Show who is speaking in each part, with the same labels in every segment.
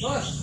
Speaker 1: Nós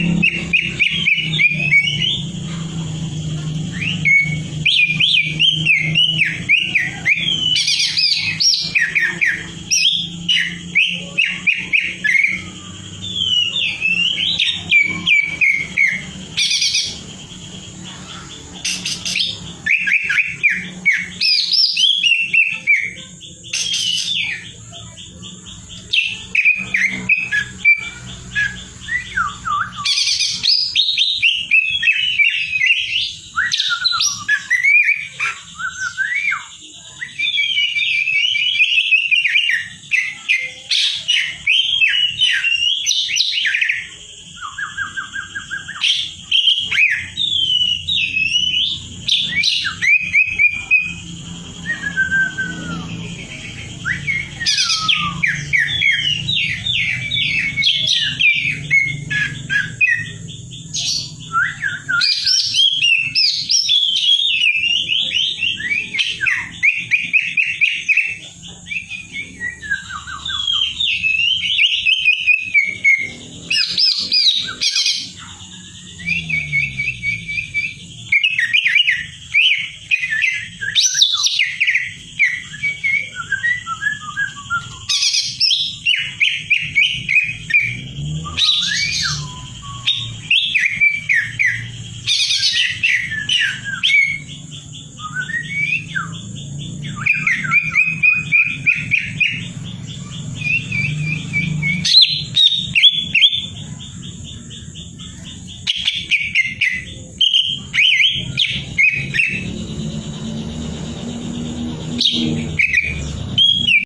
Speaker 1: Thank you.